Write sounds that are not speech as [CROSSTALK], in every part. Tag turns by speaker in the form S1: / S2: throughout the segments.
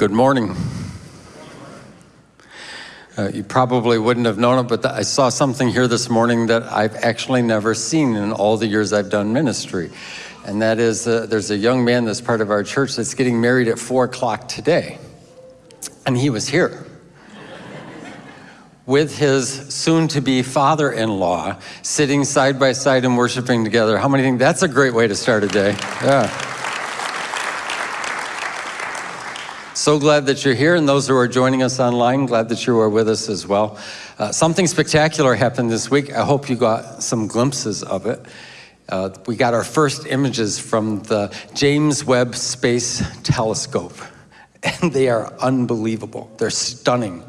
S1: Good morning. Uh, you probably wouldn't have known it, but I saw something here this morning that I've actually never seen in all the years I've done ministry. And that is, uh, there's a young man that's part of our church that's getting married at four o'clock today. And he was here [LAUGHS] with his soon-to-be father-in-law sitting side by side and worshiping together. How many think that's a great way to start a day? Yeah. So glad that you're here, and those who are joining us online, glad that you are with us as well. Uh, something spectacular happened this week. I hope you got some glimpses of it. Uh, we got our first images from the James Webb Space Telescope, [LAUGHS] and they are unbelievable. They're stunning.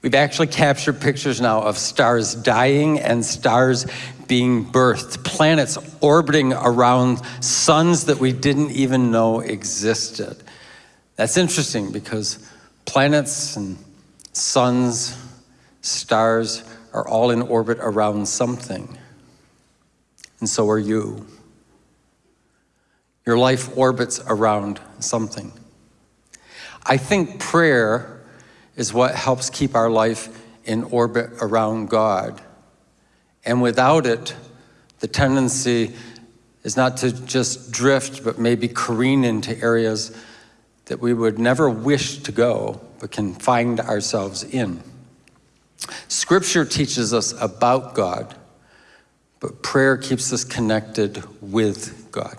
S1: We've actually captured pictures now of stars dying and stars being birthed, planets orbiting around suns that we didn't even know existed. That's interesting because planets and suns, stars are all in orbit around something. And so are you. Your life orbits around something. I think prayer is what helps keep our life in orbit around God. And without it, the tendency is not to just drift, but maybe careen into areas that we would never wish to go, but can find ourselves in. Scripture teaches us about God, but prayer keeps us connected with God.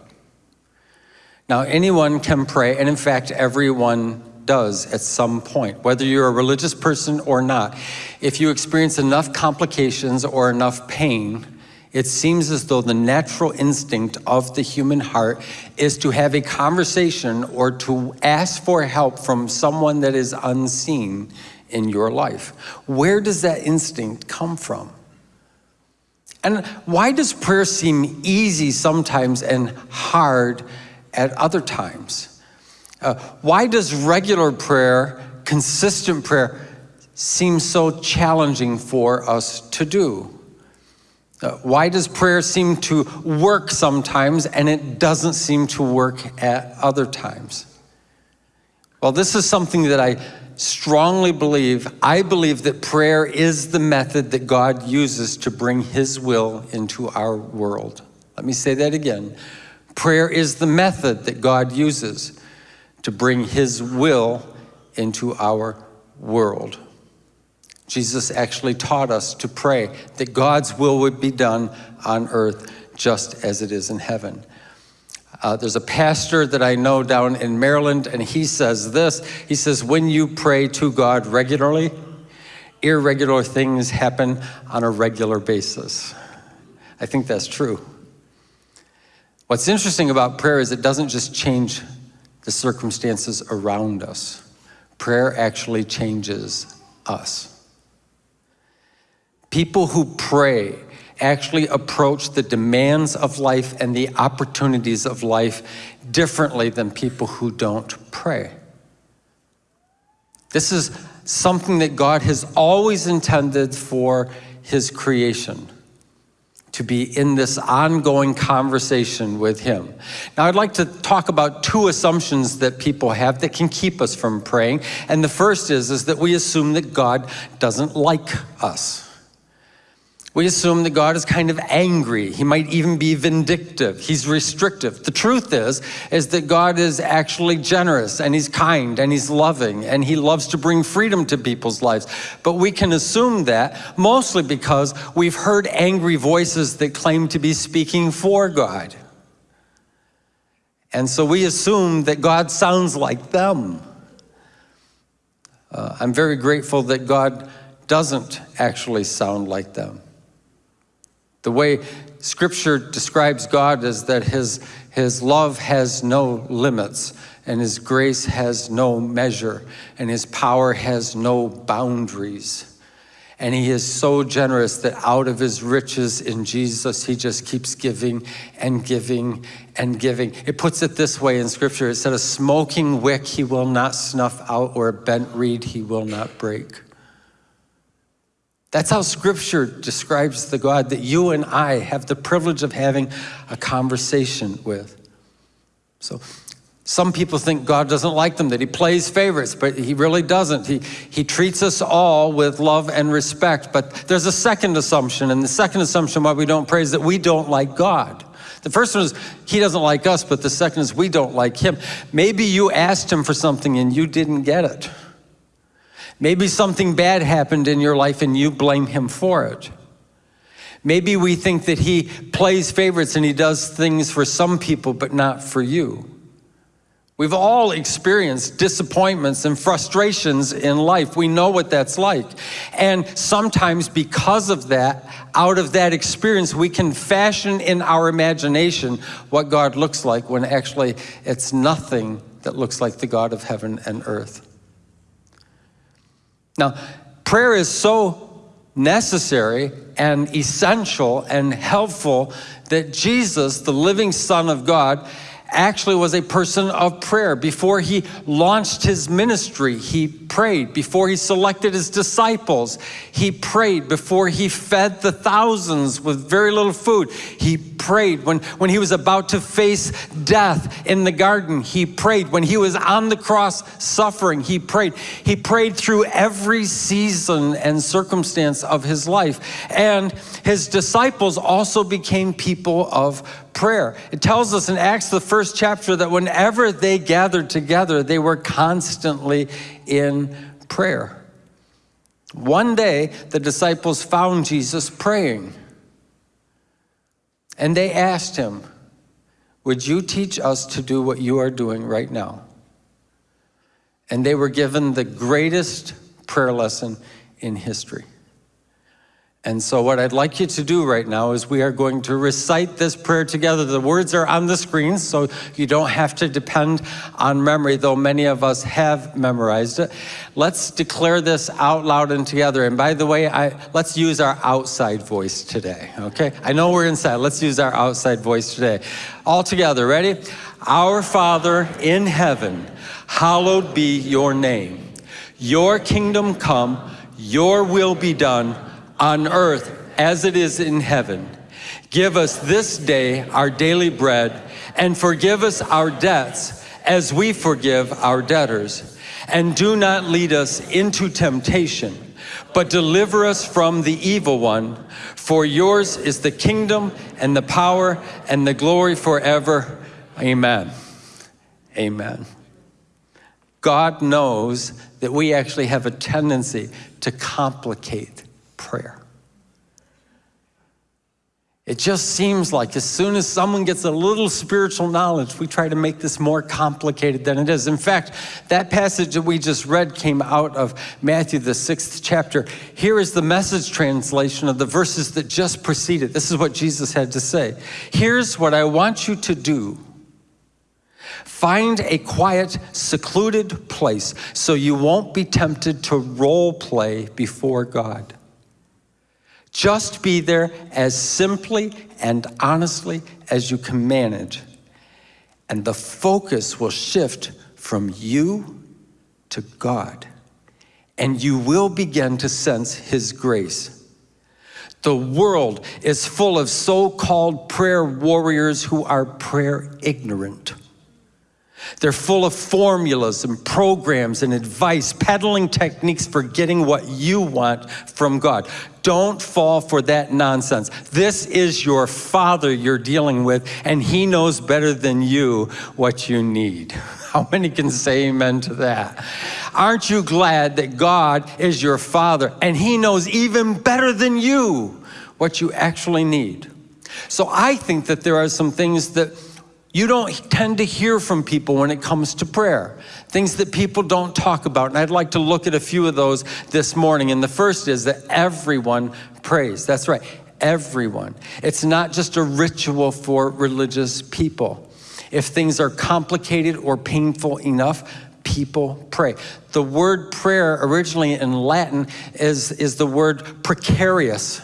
S1: Now, anyone can pray, and in fact, everyone does at some point, whether you're a religious person or not. If you experience enough complications or enough pain, it seems as though the natural instinct of the human heart is to have a conversation or to ask for help from someone that is unseen in your life. Where does that instinct come from? And why does prayer seem easy sometimes and hard at other times? Uh, why does regular prayer, consistent prayer, seem so challenging for us to do? Uh, why does prayer seem to work sometimes and it doesn't seem to work at other times? Well, this is something that I strongly believe. I believe that prayer is the method that God uses to bring his will into our world. Let me say that again. Prayer is the method that God uses to bring his will into our world. Jesus actually taught us to pray that God's will would be done on earth just as it is in heaven. Uh, there's a pastor that I know down in Maryland, and he says this. He says, when you pray to God regularly, irregular things happen on a regular basis. I think that's true. What's interesting about prayer is it doesn't just change the circumstances around us. Prayer actually changes us. People who pray actually approach the demands of life and the opportunities of life differently than people who don't pray. This is something that God has always intended for his creation to be in this ongoing conversation with him. Now I'd like to talk about two assumptions that people have that can keep us from praying. And the first is, is that we assume that God doesn't like us. We assume that God is kind of angry. He might even be vindictive. He's restrictive. The truth is, is that God is actually generous and he's kind and he's loving and he loves to bring freedom to people's lives. But we can assume that mostly because we've heard angry voices that claim to be speaking for God. And so we assume that God sounds like them. Uh, I'm very grateful that God doesn't actually sound like them. The way scripture describes God is that his, his love has no limits and his grace has no measure and his power has no boundaries. And he is so generous that out of his riches in Jesus, he just keeps giving and giving and giving. It puts it this way in scripture. It said, a smoking wick he will not snuff out or a bent reed he will not break. That's how scripture describes the God that you and I have the privilege of having a conversation with. So Some people think God doesn't like them, that he plays favorites, but he really doesn't. He, he treats us all with love and respect. But there's a second assumption, and the second assumption why we don't pray is that we don't like God. The first one is he doesn't like us, but the second is we don't like him. Maybe you asked him for something and you didn't get it. Maybe something bad happened in your life and you blame him for it. Maybe we think that he plays favorites and he does things for some people, but not for you. We've all experienced disappointments and frustrations in life. We know what that's like. And sometimes because of that, out of that experience, we can fashion in our imagination what God looks like when actually it's nothing that looks like the God of heaven and earth. Now, prayer is so necessary and essential and helpful that Jesus, the living Son of God, actually was a person of prayer. Before he launched his ministry, he prayed. Before he selected his disciples, he prayed. Before he fed the thousands with very little food, he prayed. When, when he was about to face death in the garden, he prayed. When he was on the cross suffering, he prayed. He prayed through every season and circumstance of his life. And his disciples also became people of prayer. It tells us in Acts, the first chapter, that whenever they gathered together, they were constantly in prayer. One day, the disciples found Jesus praying. And they asked him, Would you teach us to do what you are doing right now? And they were given the greatest prayer lesson in history. And so what I'd like you to do right now is we are going to recite this prayer together. The words are on the screen, so you don't have to depend on memory, though many of us have memorized it. Let's declare this out loud and together. And by the way, I, let's use our outside voice today, okay? I know we're inside. Let's use our outside voice today. All together, ready? Our Father in heaven, hallowed be your name. Your kingdom come, your will be done on earth as it is in heaven. Give us this day our daily bread, and forgive us our debts as we forgive our debtors. And do not lead us into temptation, but deliver us from the evil one. For yours is the kingdom and the power and the glory forever. Amen. Amen. God knows that we actually have a tendency to complicate prayer. It just seems like as soon as someone gets a little spiritual knowledge, we try to make this more complicated than it is. In fact, that passage that we just read came out of Matthew, the sixth chapter. Here is the message translation of the verses that just preceded. This is what Jesus had to say. Here's what I want you to do. Find a quiet, secluded place so you won't be tempted to role play before God. Just be there as simply and honestly as you can manage. And the focus will shift from you to God. And you will begin to sense His grace. The world is full of so-called prayer warriors who are prayer ignorant. They're full of formulas and programs and advice, peddling techniques for getting what you want from God. Don't fall for that nonsense. This is your Father you're dealing with, and He knows better than you what you need. [LAUGHS] How many can say amen to that? Aren't you glad that God is your Father and He knows even better than you what you actually need? So I think that there are some things that you don't tend to hear from people when it comes to prayer. Things that people don't talk about. And I'd like to look at a few of those this morning. And the first is that everyone prays. That's right, everyone. It's not just a ritual for religious people. If things are complicated or painful enough, people pray. The word prayer originally in Latin is, is the word precarious.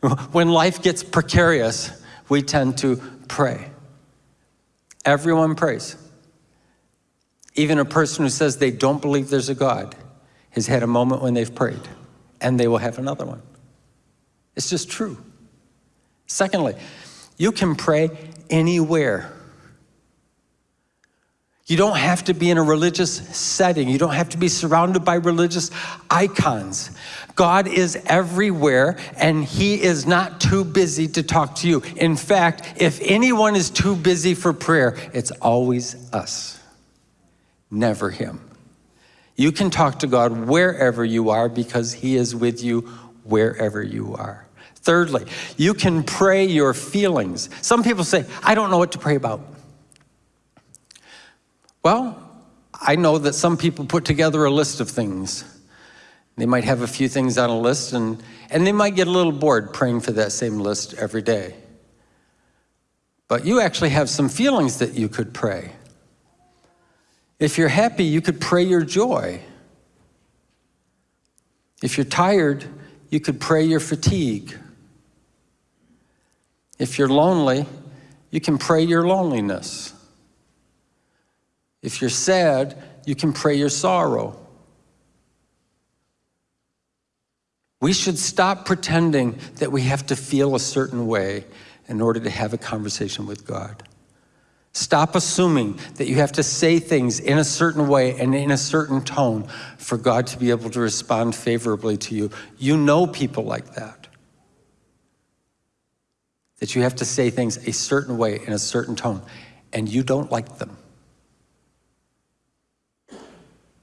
S1: [LAUGHS] When life gets precarious, we tend to pray. Everyone prays. Even a person who says they don't believe there's a God has had a moment when they've prayed, and they will have another one. It's just true. Secondly, you can pray anywhere. You don't have to be in a religious setting. You don't have to be surrounded by religious icons. God is everywhere and He is not too busy to talk to you. In fact, if anyone is too busy for prayer, it's always us, never Him. You can talk to God wherever you are because He is with you wherever you are. Thirdly, you can pray your feelings. Some people say, I don't know what to pray about. Well, I know that some people put together a list of things. They might have a few things on a list and, and they might get a little bored praying for that same list every day. But you actually have some feelings that you could pray. If you're happy, you could pray your joy. If you're tired, you could pray your fatigue. If you're lonely, you can pray your loneliness. If you're sad, you can pray your sorrow. We should stop pretending that we have to feel a certain way in order to have a conversation with God. Stop assuming that you have to say things in a certain way and in a certain tone for God to be able to respond favorably to you. You know people like that. That you have to say things a certain way in a certain tone, and you don't like them.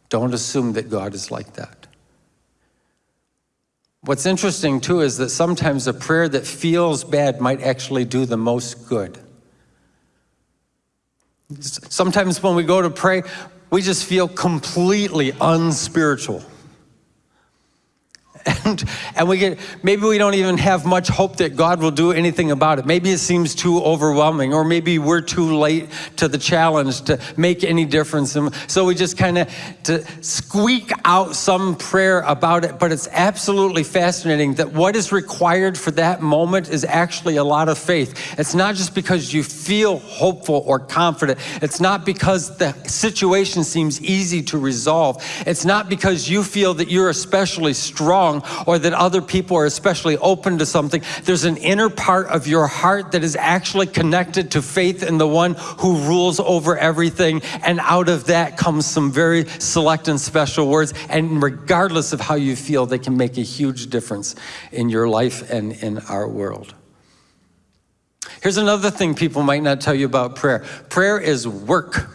S1: Don't assume that God is like that. What's interesting too is that sometimes a prayer that feels bad might actually do the most good. Sometimes when we go to pray, we just feel completely unspiritual. And, and we get, maybe we don't even have much hope that God will do anything about it. Maybe it seems too overwhelming, or maybe we're too late to the challenge to make any difference. And so we just kind of to squeak out some prayer about it. But it's absolutely fascinating that what is required for that moment is actually a lot of faith. It's not just because you feel hopeful or confident. It's not because the situation seems easy to resolve. It's not because you feel that you're especially strong or that other people are especially open to something. There's an inner part of your heart that is actually connected to faith in the one who rules over everything. And out of that comes some very select and special words. And regardless of how you feel, they can make a huge difference in your life and in our world. Here's another thing people might not tell you about prayer. Prayer is work.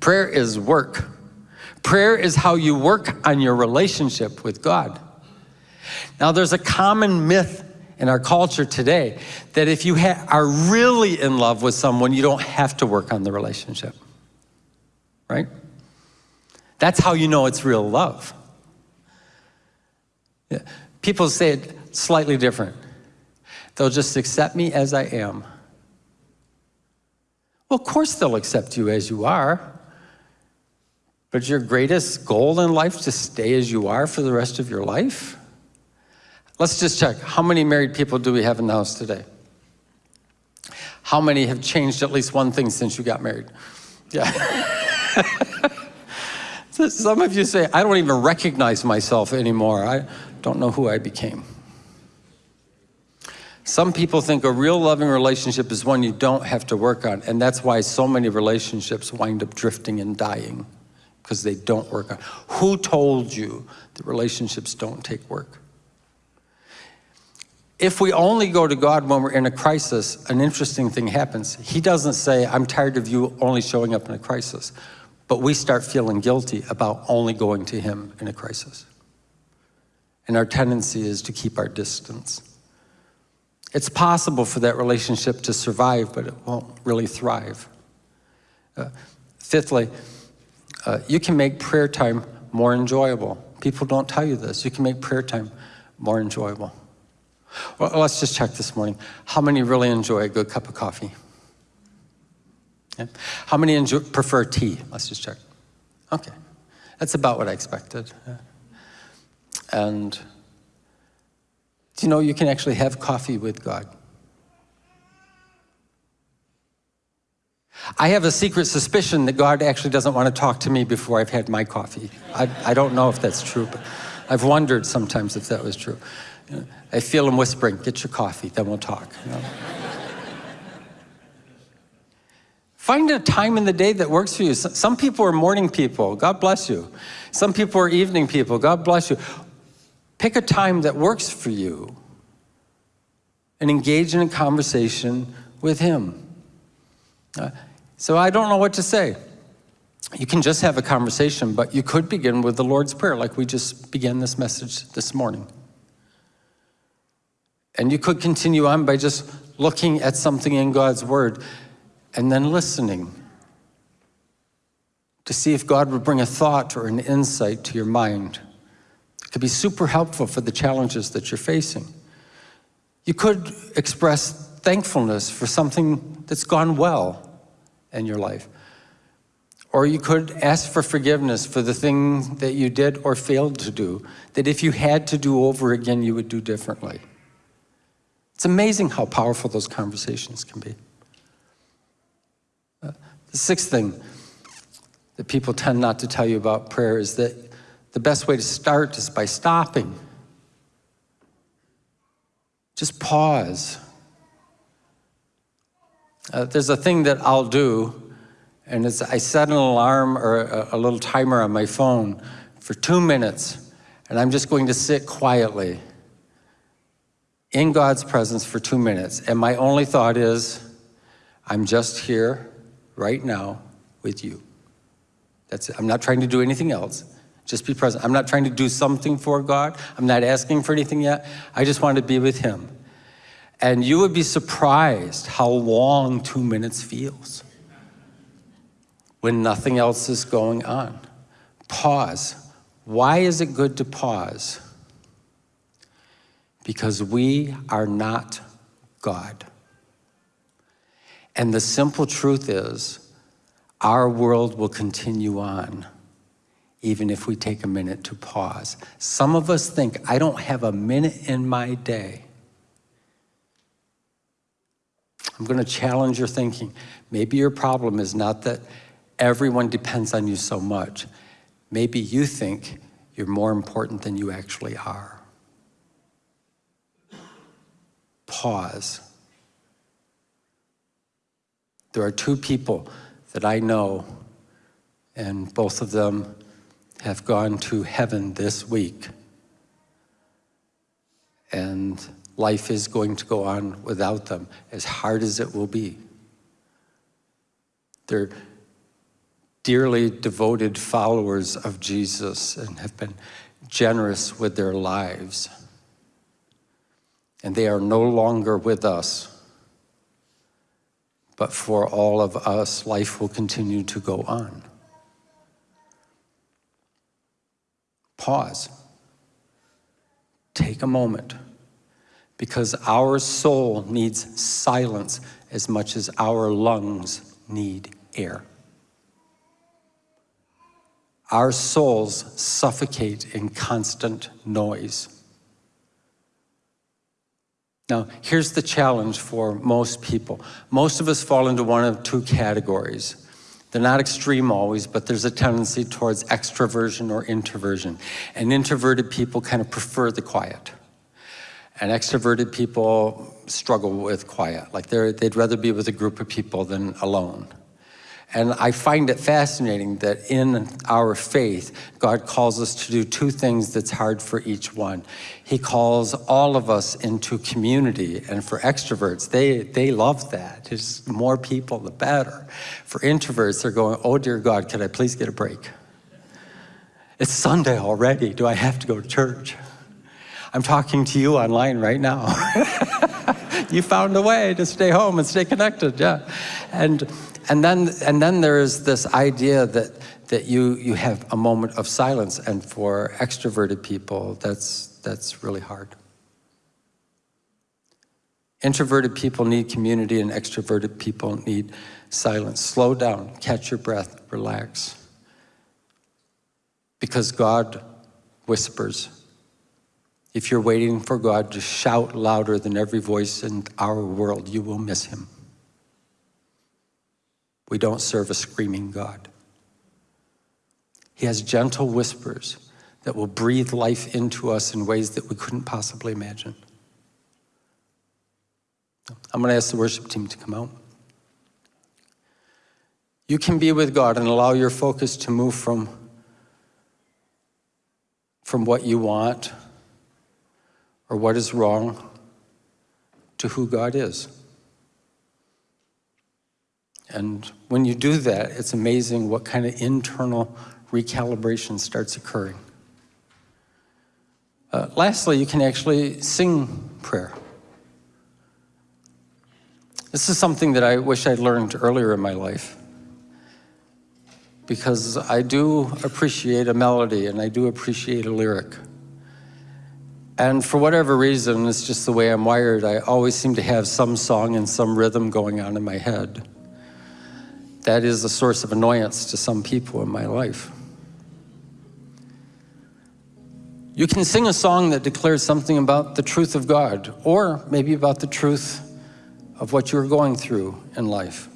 S1: Prayer is work. Prayer is how you work on your relationship with God. Now, there's a common myth in our culture today that if you are really in love with someone, you don't have to work on the relationship, right? That's how you know it's real love. Yeah. People say it slightly different. They'll just accept me as I am. Well, of course they'll accept you as you are. But your greatest goal in life to stay as you are for the rest of your life? Let's just check. How many married people do we have in the house today? How many have changed at least one thing since you got married? Yeah. [LAUGHS] Some of you say, I don't even recognize myself anymore. I don't know who I became. Some people think a real loving relationship is one you don't have to work on, and that's why so many relationships wind up drifting and dying because they don't work on. Who told you that relationships don't take work? If we only go to God when we're in a crisis, an interesting thing happens. He doesn't say, I'm tired of you only showing up in a crisis. But we start feeling guilty about only going to him in a crisis. And our tendency is to keep our distance. It's possible for that relationship to survive, but it won't really thrive. Uh, fifthly, uh, you can make prayer time more enjoyable. People don't tell you this. You can make prayer time more enjoyable. Well, let's just check this morning. How many really enjoy a good cup of coffee? How many enjoy, prefer tea? Let's just check. Okay, that's about what I expected. And do you know you can actually have coffee with God? I have a secret suspicion that God actually doesn't want to talk to me before I've had my coffee. I, I don't know if that's true, but I've wondered sometimes if that was true. You know, I feel him whispering, get your coffee, then we'll talk. You know? Find a time in the day that works for you. Some people are morning people. God bless you. Some people are evening people. God bless you. Pick a time that works for you and engage in a conversation with Him. Uh, so I don't know what to say. You can just have a conversation, but you could begin with the Lord's Prayer, like we just began this message this morning. And you could continue on by just looking at something in God's Word and then listening to see if God would bring a thought or an insight to your mind. It could be super helpful for the challenges that you're facing. You could express thankfulness for something that's gone well in your life. Or you could ask for forgiveness for the thing that you did or failed to do, that if you had to do over again, you would do differently. It's amazing how powerful those conversations can be. Uh, the sixth thing that people tend not to tell you about prayer is that the best way to start is by stopping. Just pause. Uh, there's a thing that I'll do and it's, I set an alarm or a, a little timer on my phone for two minutes, and I'm just going to sit quietly in God's presence for two minutes. And my only thought is, I'm just here right now with you. That's it. I'm not trying to do anything else. Just be present. I'm not trying to do something for God. I'm not asking for anything yet. I just want to be with Him. And you would be surprised how long two minutes feels when nothing else is going on. Pause. Why is it good to pause? Because we are not God. And the simple truth is, our world will continue on even if we take a minute to pause. Some of us think, I don't have a minute in my day. I'm going to challenge your thinking. Maybe your problem is not that everyone depends on you so much. Maybe you think you're more important than you actually are. Pause. There are two people that I know, and both of them have gone to heaven this week. And life is going to go on without them, as hard as it will be. They're dearly devoted followers of Jesus and have been generous with their lives. And they are no longer with us. But for all of us, life will continue to go on. Pause. Take a moment. Because our soul needs silence as much as our lungs need air. Our souls suffocate in constant noise. Now, here's the challenge for most people. Most of us fall into one of two categories. They're not extreme always, but there's a tendency towards extroversion or introversion. And introverted people kind of prefer the quiet. And extroverted people struggle with quiet. Like they'd rather be with a group of people than alone. And I find it fascinating that in our faith, God calls us to do two things that's hard for each one. He calls all of us into community, and for extroverts, they, they love that. Just more people, the better. For introverts, they're going, oh dear God, could I please get a break? It's Sunday already. Do I have to go to church? I'm talking to you online right now. [LAUGHS] you found a way to stay home and stay connected, yeah. And and then, and then there is this idea that, that you, you have a moment of silence, and for extroverted people, that's, that's really hard. Introverted people need community, and extroverted people need silence. Slow down, catch your breath, relax. Because God whispers. If you're waiting for God to shout louder than every voice in our world, you will miss him. We don't serve a screaming God. He has gentle whispers that will breathe life into us in ways that we couldn't possibly imagine. I'm going to ask the worship team to come out. you can be with God and allow your focus to move from, from what you want or what is wrong to who God is. And when you do that, it's amazing what kind of internal recalibration starts occurring. Uh, lastly, you can actually sing prayer. This is something that I wish I'd learned earlier in my life because I do appreciate a melody and I do appreciate a lyric. And for whatever reason, it's just the way I'm wired, I always seem to have some song and some rhythm going on in my head. That is a source of annoyance to some people in my life. You can sing a song that declares something about the truth of God, or maybe about the truth of what you're going through in life.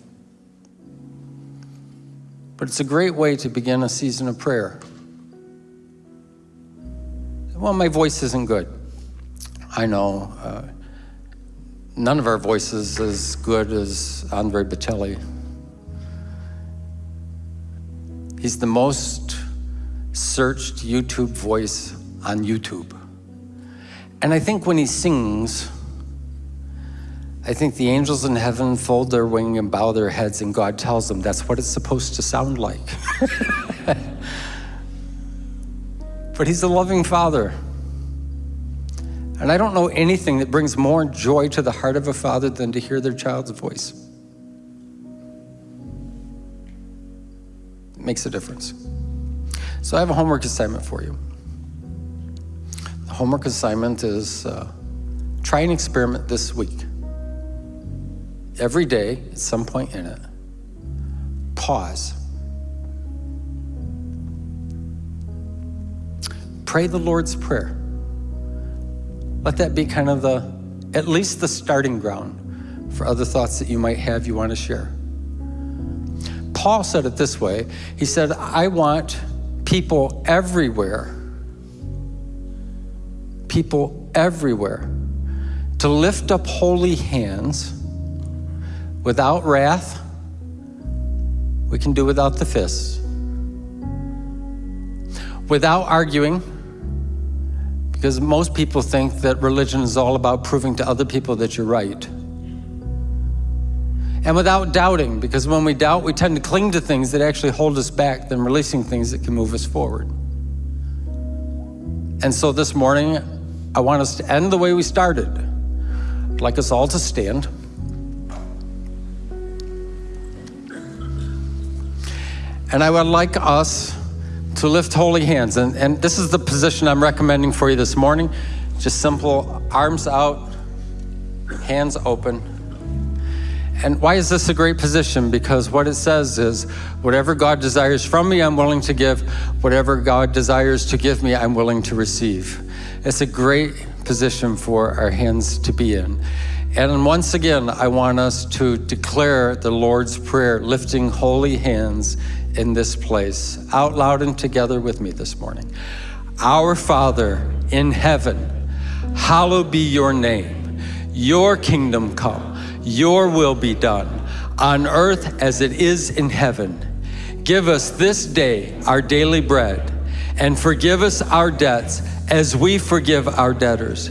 S1: But it's a great way to begin a season of prayer. Well, my voice isn't good. I know. Uh, none of our voices as good as Andre Bocelli. He's the most searched YouTube voice on YouTube. And I think when he sings, I think the angels in heaven fold their wing and bow their heads and God tells them that's what it's supposed to sound like. [LAUGHS] but he's a loving father. And I don't know anything that brings more joy to the heart of a father than to hear their child's voice. It makes a difference. So I have a homework assignment for you The homework assignment is uh, try an experiment this week. Every day, at some point in it, pause. Pray the Lord's Prayer. Let that be kind of the, at least the starting ground for other thoughts that you might have you want to share. Paul said it this way. He said, I want people everywhere people everywhere to lift up holy hands without wrath. We can do without the fists. Without arguing, because most people think that religion is all about proving to other people that you're right. And without doubting, because when we doubt, we tend to cling to things that actually hold us back than releasing things that can move us forward. And so this morning, I want us to end the way we started. I'd like us all to stand. And I would like us to lift holy hands. And, and this is the position I'm recommending for you this morning. Just simple arms out, hands open. And why is this a great position? Because what it says is, whatever God desires from me, I'm willing to give. Whatever God desires to give me, I'm willing to receive. It's a great position for our hands to be in. And once again, I want us to declare the Lord's Prayer, lifting holy hands in this place, out loud and together with me this morning. Our Father in heaven, hallowed be your name. Your kingdom come, your will be done, on earth as it is in heaven. Give us this day our daily bread, and forgive us our debts as we forgive our debtors.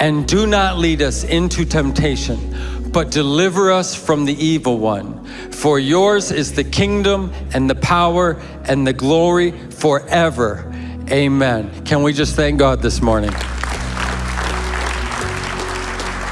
S1: And do not lead us into temptation, but deliver us from the evil one. For yours is the kingdom and the power and the glory forever. Amen. Can we just thank God this morning?